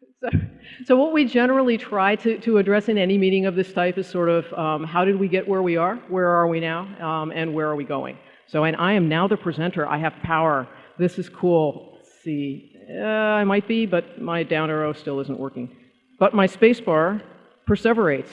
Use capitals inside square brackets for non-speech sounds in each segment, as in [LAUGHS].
[LAUGHS] So, so what we generally try to, to address in any meeting of this type is sort of um, how did we get where we are, where are we now, um, and where are we going. So, and I am now the presenter. I have power. This is cool. Let's see. Uh, I might be, but my down arrow still isn't working. But my spacebar perseverates.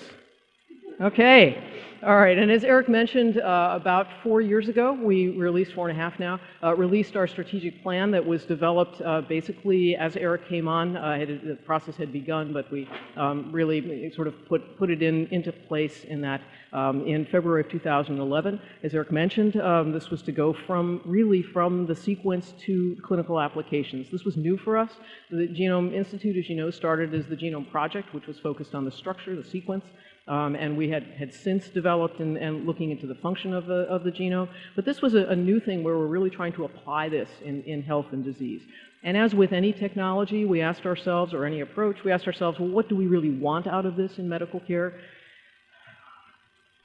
Okay. All right, and as Eric mentioned, uh, about four years ago, we released, four and a half now, uh, released our strategic plan that was developed uh, basically as Eric came on. Uh, the process had begun, but we um, really sort of put, put it in, into place in that um, in February of 2011. As Eric mentioned, um, this was to go from really from the sequence to clinical applications. This was new for us. The Genome Institute, as you know, started as the Genome Project, which was focused on the structure, the sequence. Um, and we had, had since developed and, and, looking into the function of the, of the genome. But this was a, a, new thing where we're really trying to apply this in, in health and disease. And as with any technology, we asked ourselves, or any approach, we asked ourselves, well, what do we really want out of this in medical care?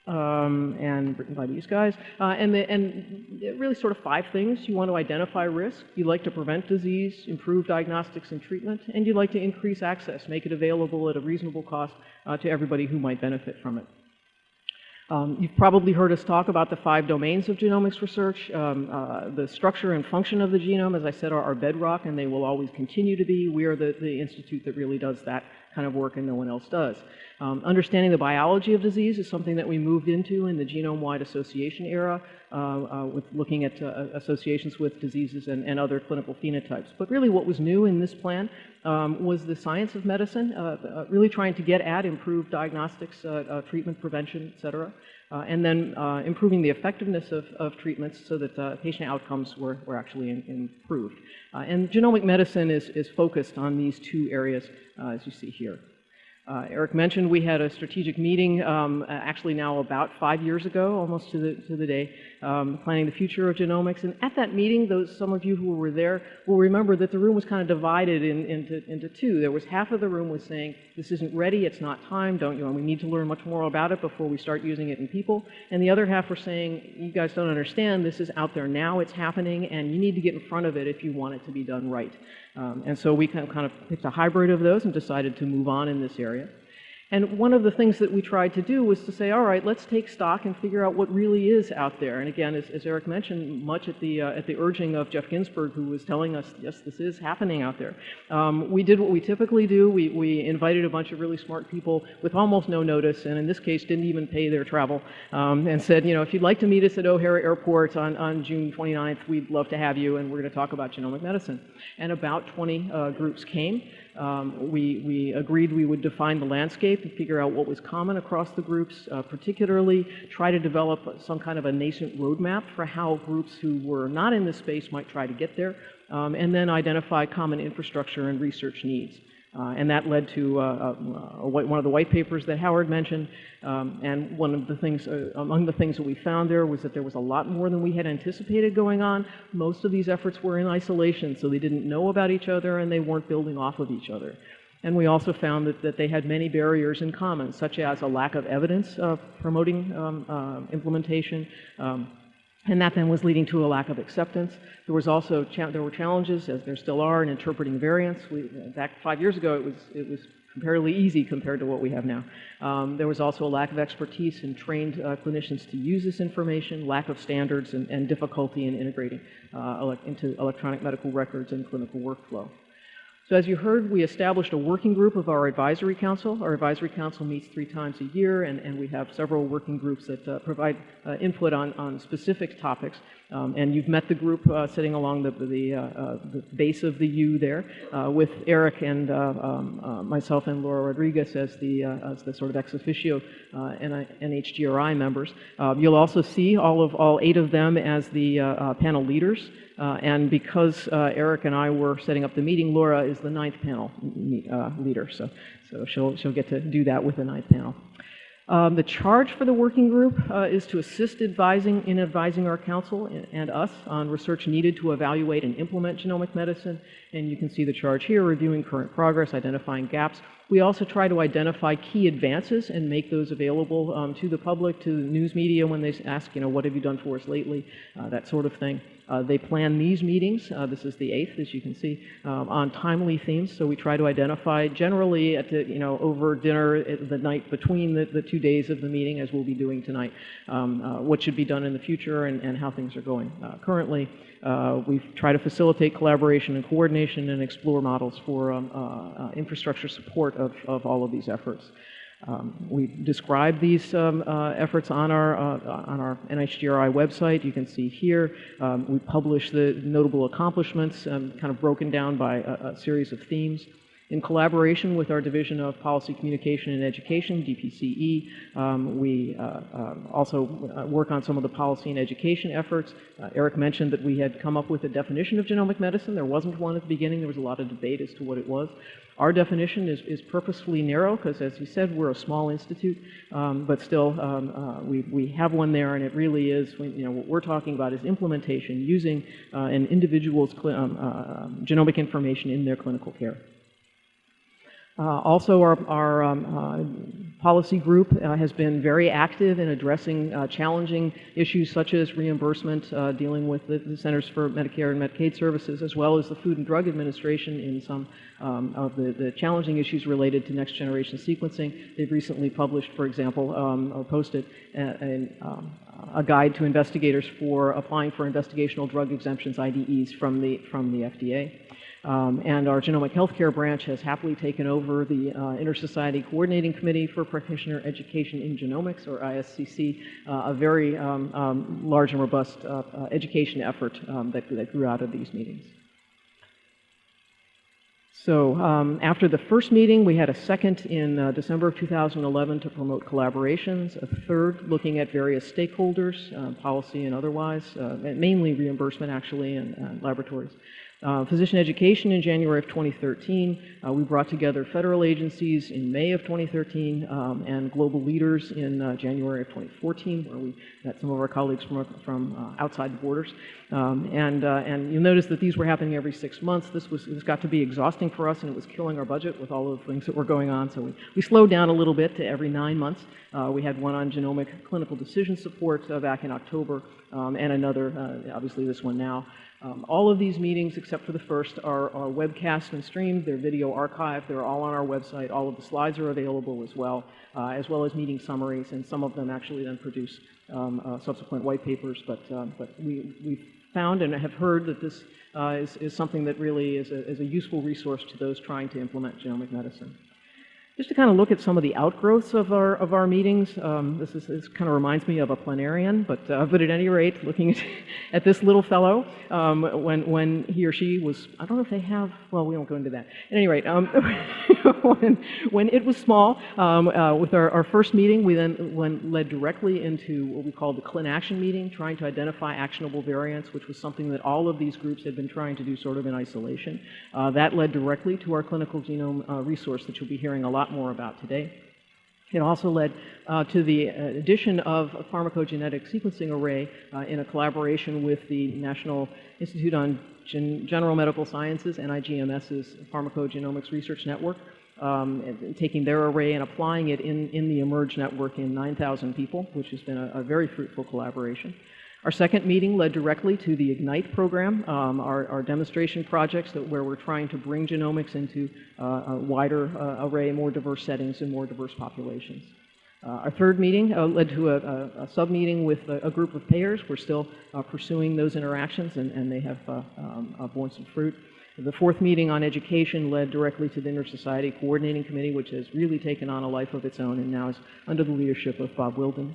um, and written by these guys. Uh, and, the, and really sort of five things. You want to identify risk, you like to prevent disease, improve diagnostics and treatment, and you like to increase access, make it available at a reasonable cost uh, to everybody who might benefit from it. Um, you've probably heard us talk about the five domains of genomics research. Um, uh, the structure and function of the genome, as I said, are our bedrock, and they will always continue to be. We are the, the institute that really does that kind of work, and no one else does. Um, understanding the biology of disease is something that we moved into in the genome-wide association era, uh, uh, with looking at uh, associations with diseases and, and, other clinical phenotypes. But really what was new in this plan um, was the science of medicine, uh, uh, really trying to get at improved diagnostics, uh, treatment prevention, et cetera. Uh, and then uh, improving the effectiveness of, of treatments so that uh, patient outcomes were, were actually in, improved. and genomic medicine is, is focused on these two areas, as you see here. Uh, Eric mentioned we had a strategic meeting um, actually now about five years ago, almost to the, to the day, um, planning the future of genomics. And at that meeting, those, some of you who were there will remember that the room was kind of divided in, into, into two. There was half of the room was saying, this isn't ready, it's not time, don't you, and we need to learn much more about it before we start using it in people. And the other half were saying, you guys don't understand, this is out there now, it's happening, and you need to get in front of it if you want it to be done right. Um, and so we kind of picked a hybrid of those and decided to move on in this area. And one of the things that we tried to do was to say, all right, let's take stock and figure out what really is out there. And again, as, as Eric mentioned, much at the, uh, at the urging of Jeff Ginsburg, who was telling us, yes, this is happening out there. Um, we did what we typically do. We, we invited a bunch of really smart people with almost no notice, and in this case, didn't even pay their travel, um, and said, you know, if you'd like to meet us at O'Hare Airport on, on June 29th, we'd love to have you, and we're going to talk about genomic medicine. And about 20 uh, groups came. Um, we, we, agreed we would define the landscape and figure out what was common across the groups, uh, particularly try to develop some kind of a nascent roadmap for how groups who were not in this space might try to get there, um, and then identify common infrastructure and research needs. Uh, and that led to uh, uh, one of the white papers that Howard mentioned. Um, and one of the things, uh, among the things that we found there was that there was a lot more than we had anticipated going on. Most of these efforts were in isolation, so they didn't know about each other and they weren't building off of each other. And we also found that, that they had many barriers in common, such as a lack of evidence of promoting um, uh, implementation, um, and that then was leading to a lack of acceptance. There was also there were challenges, as there still are, in interpreting variants. We, back five years ago, it was it was comparatively easy compared to what we have now. Um, there was also a lack of expertise and trained uh, clinicians to use this information, lack of standards, and, and difficulty in integrating uh, ele into electronic medical records and clinical workflow. So as you heard, we established a working group of our advisory council. Our advisory council meets three times a year, and, and we have several working groups that uh, provide uh, input on, on specific topics. Um, and you've met the group uh, sitting along the, the, uh, uh, the, base of the U there uh, with Eric and um, myself and Laura Rodriguez as the, as the sort of ex officio NHGRI members. you'll also see all of all eight of them as the panel leaders. Uh, and because uh, Eric and I were setting up the meeting, Laura is the ninth panel uh, leader, so, so she'll, she'll get to do that with the ninth panel. Um, the charge for the working group uh, is to assist advising in advising our council and, and, us on research needed to evaluate and implement genomic medicine And you can see the charge here, reviewing current progress, identifying gaps. We also try to identify key advances and make those available um, to the public, to the news media when they ask, you know, what have you done for us lately, uh, that sort of thing. Uh, they plan these meetings, uh, this is the 8th, as you can see, um, on timely themes. So we try to identify generally at the, you know, over dinner the night between the, the two days of the meeting, as we'll be doing tonight, um, uh, what should be done in the future and, and how things are going uh, currently. Uh, we try to facilitate collaboration and coordination and explore models for um, uh, infrastructure support of, of all of these efforts. Um, we describe these um, uh, efforts on our, uh, on our NHGRI website. You can see here, um, we publish the notable accomplishments um, kind of broken down by a, a, series of themes. In collaboration with our Division of Policy Communication and Education, DPCE, um, we uh, um, also uh, work on some of the policy and education efforts. Uh, Eric mentioned that we had come up with a definition of genomic medicine. There wasn't one at the beginning. There was a lot of debate as to what it was. Our definition is, is purposefully narrow because, as you said, we're a small institute, um, but still um, uh, we, we have one there, and it really is, you know, what we're talking about is implementation using uh, an individual's um, uh, genomic information in their clinical care. Uh, also, our, our um, uh, policy group uh, has been very active in addressing challenging issues such as reimbursement, dealing with the, the, Centers for Medicare and Medicaid Services, as well as the Food and Drug Administration in some um, of the, the, challenging issues related to next generation sequencing. They've recently published, for example, um, or posted a, a, um, a, guide to investigators for applying for investigational drug exemptions, IDEs, from the, from the FDA. Um, and our genomic healthcare branch has happily taken over the uh, Inter-Society Coordinating Committee for Practitioner Education in Genomics, or ISCC, uh, a very um, um, large and robust uh, uh education effort um, that, that grew out of these meetings. So um, after the first meeting, we had a second in uh, December of 2011 to promote collaborations, a third looking at various stakeholders, uh, policy and otherwise, mainly reimbursement actually and laboratories. Uh, physician education in January of 2013. Uh, we brought together federal agencies in May of 2013 um, and global leaders in uh, January of 2014, where we met some of our colleagues from, from uh, outside the borders. Um, and, uh, and you'll notice that these were happening every six months. This was this got to be exhausting for us, and it was killing our budget with all of the things that were going on. So we, we slowed down a little bit to every nine months. Uh, we had one on genomic clinical decision support back in October, um, and another, obviously this one now. Um, all of these meetings, except for the first, are, are webcast and streamed. They're video archived. They're all on our website. All of the slides are available as well, uh, as well as meeting summaries, and some of them actually then produce um, uh, subsequent white papers. But, uh, but we, we've found and have heard that this uh, is, is something that really is a, is a useful resource to those trying to implement genomic medicine. Just to kind of look at some of the outgrowths of our, of our meetings, um, this, is, this kind of reminds me of a planarian, but, uh, but at any rate, looking at, [LAUGHS] at this little fellow, um, when, when he or she was, I don't know if they have, well, we won't go into that. At any rate, um, [LAUGHS] when, when it was small, um, uh, with our, our first meeting, we then went, led directly into what we call the ClinAction meeting, trying to identify actionable variants, which was something that all of these groups had been trying to do sort of in isolation. Uh, that led directly to our clinical genome uh, resource that you'll be hearing a lot lot more about today. It also led uh, to the uh, addition of a pharmacogenetic sequencing array uh, in a collaboration with the National Institute on Gen General Medical Sciences, NIGMS's Pharmacogenomics Research Network, um, and taking their array and applying it in, in the eMERGE network in 9,000 people, which has been a, a very fruitful collaboration. Our second meeting led directly to the IGNITE program, um, our, our, demonstration projects that, where we're trying to bring genomics into uh, a wider uh, array, more diverse settings and more diverse populations. Uh, our third meeting uh, led to a, a, a sub-meeting with a, a, group of payers. We're still uh, pursuing those interactions and, and they have uh, um, borne some fruit. The fourth meeting on education led directly to the Inter-Society Coordinating Committee, which has really taken on a life of its own and now is under the leadership of Bob Wildin.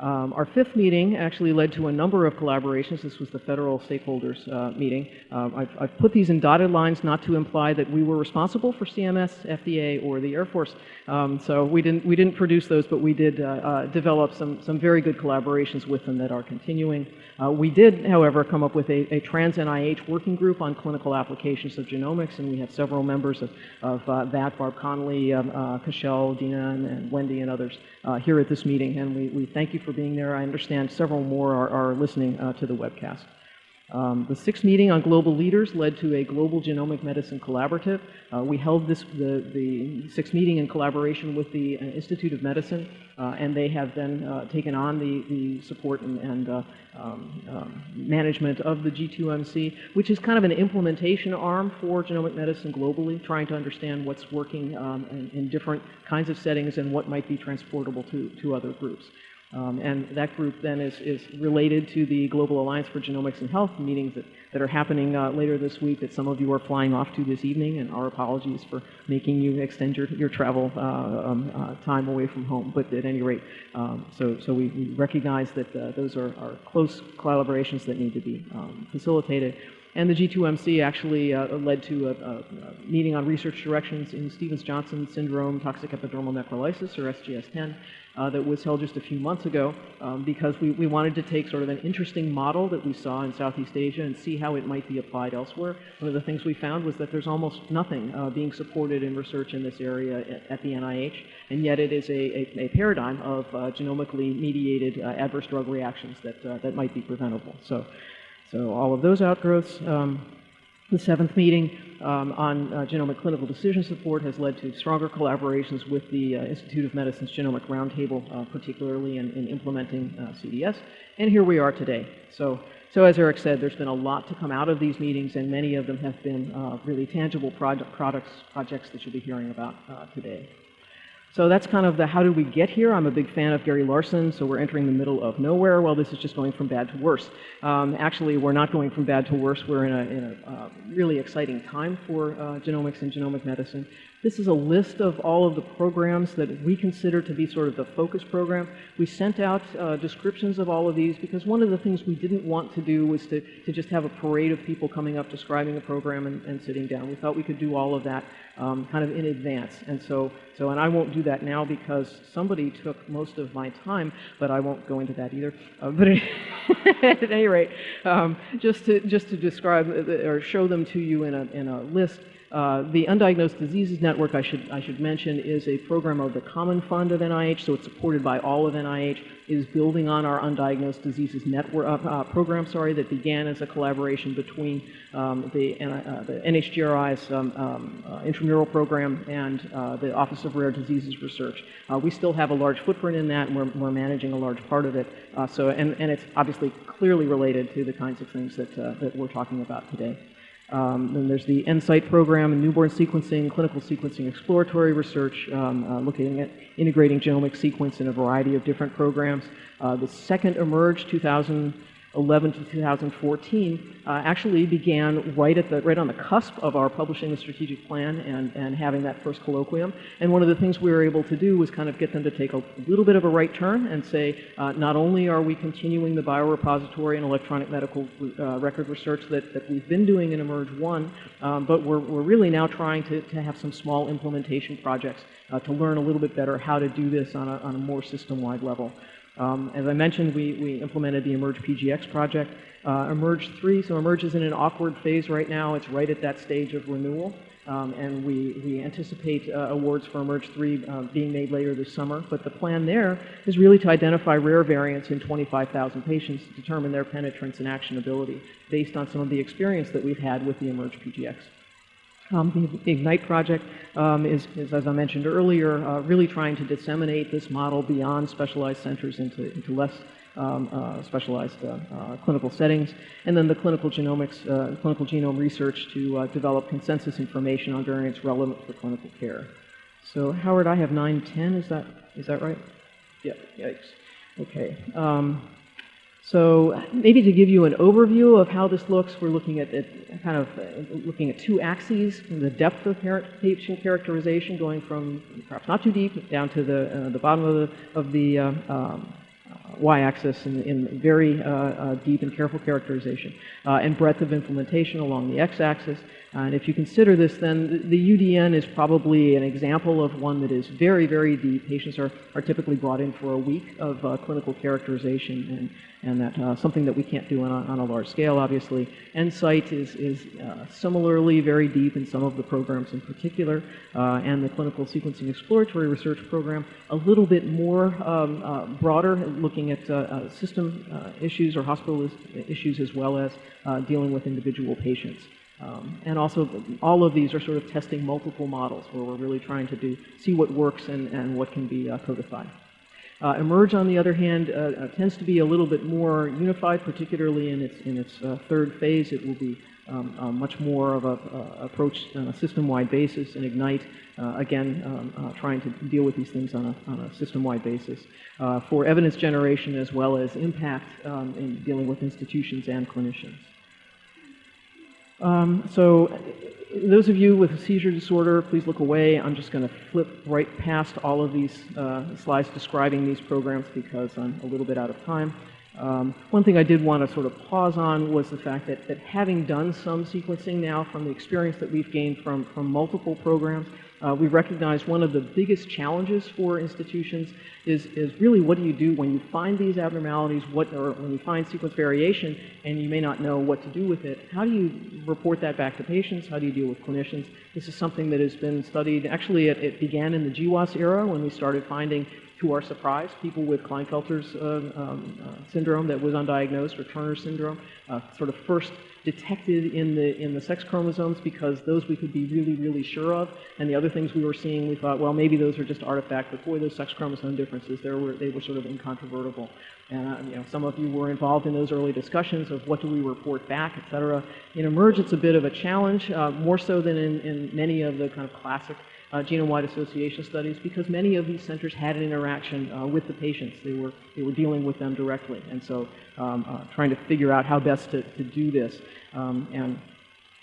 Um, our fifth meeting actually led to a number of collaborations. This was the federal stakeholders uh, meeting. Um, I've, I've, put these in dotted lines not to imply that we were responsible for CMS, FDA, or the Air Force. Um, so we didn't, we didn't produce those, but we did uh, uh, develop some, some very good collaborations with them that are continuing. Uh, we did, however, come up with a, a, trans NIH working group on clinical applications of genomics, and we have several members of, of uh, that, Barb Connolly, um, uh, Cashel, Dina, and, and, Wendy, and others here at this meeting. And we, we thank you for being there. I understand several more are, are listening to the webcast. Um, the sixth meeting on global leaders led to a global genomic medicine collaborative. Uh, we held this, the, the sixth meeting in collaboration with the uh, Institute of Medicine, uh, and they have then uh, taken on the, the support and, and uh, um, um, management of the G2MC, which is kind of an implementation arm for genomic medicine globally, trying to understand what's working um, in, in different kinds of settings and what might be transportable to, to other groups. Um, and that group then is, is related to the Global Alliance for Genomics and Health meetings that, that are happening uh, later this week that some of you are flying off to this evening, and our apologies for making you extend your, your travel uh, um, uh, time away from home. But at any rate, um, so, so we, we recognize that uh, those are, are close collaborations that need to be um, facilitated. And the G2MC actually uh, led to a, a, meeting on research directions in Stevens-Johnson syndrome toxic epidermal necrolysis, or SJS-TEN, uh, that was held just a few months ago um, because we, we wanted to take sort of an interesting model that we saw in Southeast Asia and see how it might be applied elsewhere. One of the things we found was that there's almost nothing uh, being supported in research in this area at, at, the NIH, and yet it is a, a, a paradigm of uh, genomically mediated uh, adverse drug reactions that, uh, that might be preventable. So. So all of those outgrowths. Um, the seventh meeting um, on uh, genomic clinical decision support has led to stronger collaborations with the uh, Institute of Medicine's Genomic Roundtable, uh, particularly in, in implementing uh, CDS. And here we are today. So, so as Eric said, there's been a lot to come out of these meetings, and many of them have been uh, really tangible product, products, projects that you'll be hearing about uh, today. So that's kind of the how did we get here. I'm a big fan of Gary Larson, so we're entering the middle of nowhere. Well, this is just going from bad to worse. Um, actually, we're not going from bad to worse. We're in a, in a uh, really exciting time for uh, genomics and genomic medicine. This is a list of all of the programs that we consider to be sort of the focus program. We sent out uh, descriptions of all of these because one of the things we didn't want to do was to, to just have a parade of people coming up describing a program and, and sitting down. We thought we could do all of that um, kind of in advance. And so, so, and I won't do that now because somebody took most of my time, but I won't go into that either. Uh, but [LAUGHS] at any rate, um, just to just to describe uh, or show them to you in a in a list. Uh, the Undiagnosed Diseases Network, I should, I should mention, is a program of the Common Fund of NIH, so it's supported by all of NIH. Is building on our Undiagnosed Diseases Network uh, uh, program, sorry, that began as a collaboration between um, the, uh, the, NHGRI's um, um, uh, intramural program and the Office of Rare Diseases Research. we still have a large footprint in that, and we're, we're managing a large part of it. so, and, and it's obviously clearly related to the kinds of things that, that we're talking about today. Um, then there's the NSIGHT program, newborn sequencing, clinical sequencing, exploratory research, um, uh, looking at integrating genomic sequence in a variety of different programs. Uh, the second eMERGE 2000 11 to 2014 uh, actually began right at the right on the cusp of our publishing the strategic plan and, and having that first colloquium. And one of the things we were able to do was kind of get them to take a little bit of a right turn and say, uh, not only are we continuing the biorepository and electronic medical uh, record research that, that we've been doing in eMERGE 1, um, but we're, we're really now trying to, to have some small implementation projects uh, to learn a little bit better how to do this on a, on a more system-wide level. Um, as I mentioned, we, we implemented the eMERGE PGX project. Uh, eMERGE 3, so eMERGE is in an awkward phase right now. It's right at that stage of renewal. Um, and we, we anticipate uh, awards for eMERGE 3 uh, being made later this summer. But the plan there is really to identify rare variants in 25,000 patients to determine their penetrance and actionability based on some of the experience that we've had with the eMERGE PGX. Um, the Ignite project um, is, is, as I mentioned earlier, uh, really trying to disseminate this model beyond specialized centers into, into less um, uh, specialized uh, uh clinical settings, and then the clinical genomics, uh, clinical genome research to uh, develop consensus information on variants relevant for clinical care. So Howard, I have 910, is that, is that right? Yeah, yikes. Okay. Um, so maybe to give you an overview of how this looks, we're looking at, at kind of uh, looking at two axes, the depth of patient characterization going from perhaps not too deep down to the, uh, the bottom of the, of the uh, um, uh, y-axis in, in, very uh, uh, deep and careful characterization, and breadth of implementation along the x-axis. And if you consider this, then the UDN is probably an example of one that is very, very deep. Patients are, are typically brought in for a week of uh, clinical characterization, and, and that uh, something that we can't do on a, on a large scale, obviously. NSIGHT is, is uh, similarly very deep in some of the programs in particular, uh, and the clinical sequencing exploratory research program a little bit more um, uh, broader, looking at uh, system issues or hospital issues as well as dealing with individual patients. Um, and also, all of these are sort of testing multiple models where we're really trying to do, see what works and, and what can be uh, codified. Uh, eMERGE, on the other hand, uh, uh tends to be a little bit more unified, particularly in its, in its uh, third phase. It will be um, uh, much more of a approach on a system-wide basis and Ignite, again, um, trying to deal with these things on a, on a system-wide basis for evidence generation as well as impact um, in dealing with institutions and clinicians. Um, so those of you with a seizure disorder, please look away. I'm just going to flip right past all of these uh, slides describing these programs because I'm a little bit out of time. Um, one thing I did want to sort of pause on was the fact that, that having done some sequencing now from the experience that we've gained from, from multiple programs, uh, we recognize one of the biggest challenges for institutions is, is really what do you do when you find these abnormalities, what, or when you find sequence variation and you may not know what to do with it. How do you report that back to patients? How do you deal with clinicians? This is something that has been studied. Actually, it, it began in the GWAS era when we started finding to our surprise, people with Klinefelter's uh, um, uh, syndrome that was undiagnosed or Turner syndrome, uh, sort of first detected in the, in the sex chromosomes because those we could be really, really sure of. And the other things we were seeing, we thought, well, maybe those are just artifacts, but boy, those sex chromosome differences, there were, they were sort of incontrovertible. And uh, you know, some of you were involved in those early discussions of what do we report back, et cetera. In eMERGE, it's a bit of a challenge, uh, more so than in, in many of the kind of classic genome-wide association studies because many of these centers had an interaction uh, with the patients. They were, they were dealing with them directly. And so um, uh, trying to figure out how best to, to do this. Um, and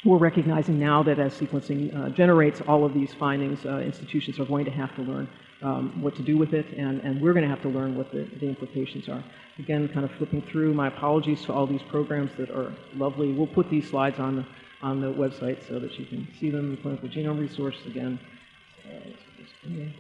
we're recognizing now that as sequencing uh, generates all of these findings, uh, institutions are going to have to learn um, what to do with it, and, and we're going to have to learn what the, the implications are. Again, kind of flipping through, my apologies to all these programs that are lovely. We'll put these slides on the, on the website so that you can see them, in the clinical genome resource again.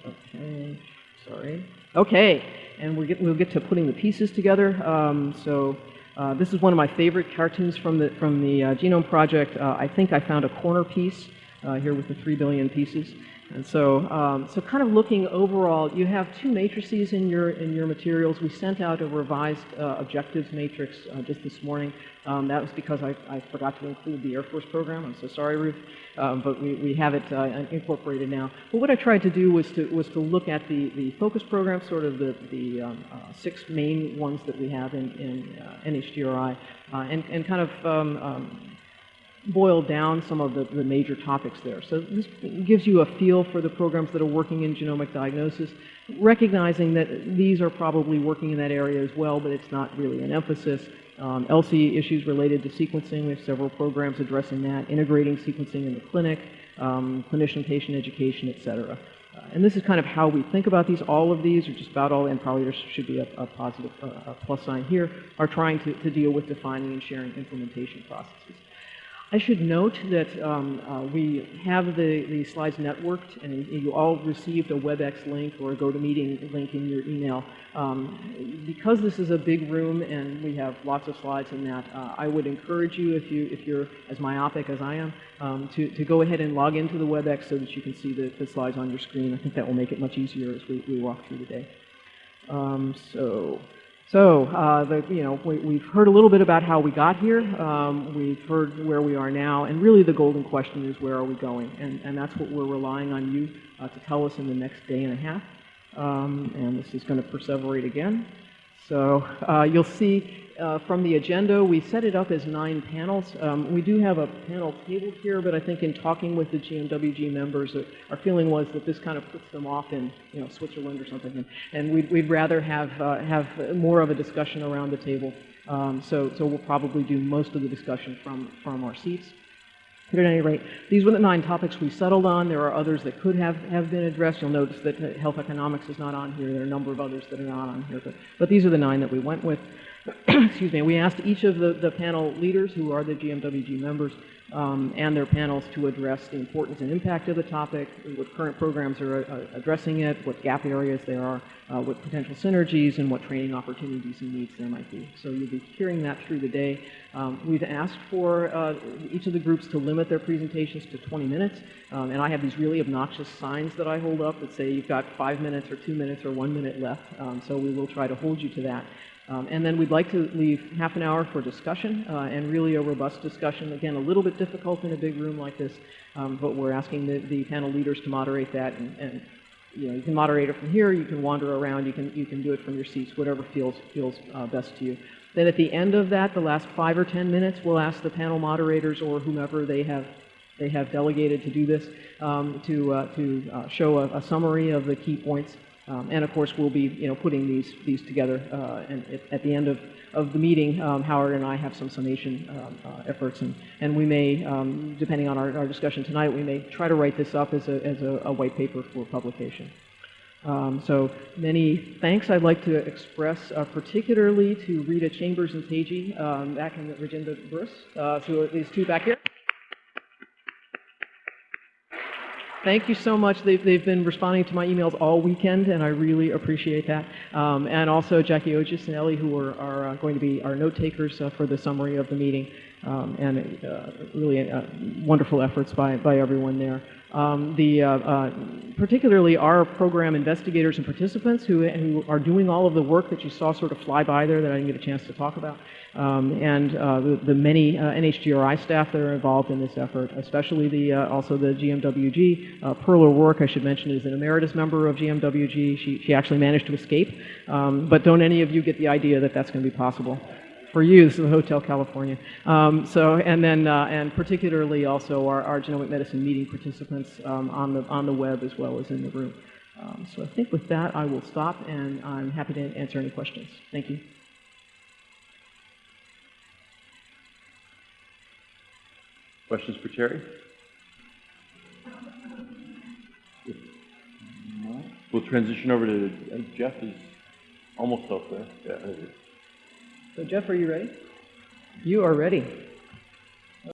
Okay, sorry. Okay, and we'll get, we'll get to putting the pieces together. Um, so uh, this is one of my favorite cartoons from the, from the uh, Genome Project. Uh, I think I found a corner piece uh, here with the 3 billion pieces. And so, um, so kind of looking overall, you have two matrices in your, in your materials. We sent out a revised uh, objectives matrix uh, just this morning. Um, that was because I, I, forgot to include the Air Force program. I'm so sorry, Ruth, um, but we, we have it uh, incorporated now. But what I tried to do was to, was to look at the, the focus program, sort of the, the um, uh, six main ones that we have in, in uh, NHGRI, uh, and, and kind of um, um, boil down some of the, the, major topics there. So this gives you a feel for the programs that are working in genomic diagnosis, recognizing that these are probably working in that area as well, but it's not really an emphasis. Um, ELSI issues related to sequencing, we have several programs addressing that, integrating sequencing in the clinic, um, clinician-patient education, et cetera. Uh, and this is kind of how we think about these. All of these, or just about all, and probably there should be a, a positive uh, a plus sign here, are trying to, to deal with defining and sharing implementation processes. I should note that um, uh, we have the, the slides networked, and you all received a WebEx link or a GoToMeeting link in your email. Um, because this is a big room and we have lots of slides in that, uh, I would encourage you, if, you, if you're as myopic as I am, um, to, to go ahead and log into the WebEx so that you can see the, the slides on your screen. I think that will make it much easier as we, we walk through the day. Um, so so, uh, the, you know, we, have heard a little bit about how we got here. Um, we've heard where we are now, and really the golden question is where are we going? And, and that's what we're relying on you uh, to tell us in the next day and a half. Um, and this is going to perseverate again. So uh, you'll see uh, from the agenda, we set it up as nine panels. Um, we do have a panel table here, but I think in talking with the GMWG members, uh, our feeling was that this kind of puts them off in you know, Switzerland or something, and, and we'd, we'd, rather have, uh, have more of a discussion around the table. Um, so, so we'll probably do most of the discussion from, from our seats. But at any rate, these were the nine topics we settled on. There are others that could have, have been addressed. You'll notice that health economics is not on here. There are a number of others that are not on here, but, but these are the nine that we went with. [COUGHS] excuse me, we asked each of the, the panel leaders, who are the GMWG members, um, and their panels to address the importance and impact of the topic, what current programs are uh, addressing it, what gap areas there are, uh, what potential synergies, and what training opportunities and needs there might be. So you'll be hearing that through the day. Um, we've asked for uh, each of the groups to limit their presentations to 20 minutes, um, and I have these really obnoxious signs that I hold up that say you've got five minutes or two minutes or one minute left, um, so we will try to hold you to that. Um, and then we'd like to leave half an hour for discussion uh, and really a robust discussion. Again, a little bit difficult in a big room like this, um, but we're asking the, the, panel leaders to moderate that. And, and, you know, you can moderate it from here, you can wander around, you can, you can do it from your seats, whatever feels, feels uh, best to you. Then at the end of that, the last five or 10 minutes, we'll ask the panel moderators or whomever they have they have delegated to do this um, to, uh, to uh, show a, a, summary of the key points um, and of course, we'll be you know, putting these, these together. Uh, and at, at, the end of, of the meeting, um, Howard and I have some summation um, uh, efforts. And, and we may, um, depending on our, our discussion tonight, we may try to write this up as a, as a, a white paper for publication. Um, so many thanks I'd like to express uh, particularly to Rita Chambers and Teji um, back in Virginia Bruce, uh, to these two back here. Thank you so much. They've, they've been responding to my emails all weekend, and I really appreciate that. Um, and also Jackie Ogis and Ellie, who are, are uh, going to be our note takers uh, for the summary of the meeting. Um, and uh, really uh, wonderful efforts by, by everyone there. Um, the, uh, uh, particularly our program investigators and participants who, who are doing all of the work that you saw sort of fly by there that I didn't get a chance to talk about um, and uh, the, the, many uh, NHGRI staff that are involved in this effort, especially the, uh, also the GMWG. Uh, Pearl O'Rourke, I should mention, is an emeritus member of GMWG. She, she actually managed to escape, um, but don't any of you get the idea that that's going to be possible for you, this is the Hotel California. Um, so, and then, uh, and particularly also our, our genomic medicine meeting participants um, on, the, on the web as well as in the room. Um, so I think with that, I will stop and I'm happy to answer any questions. Thank you. Questions for Terry? We'll transition over to, uh, Jeff is almost up there. Yeah, So Jeff, are you ready? You are ready.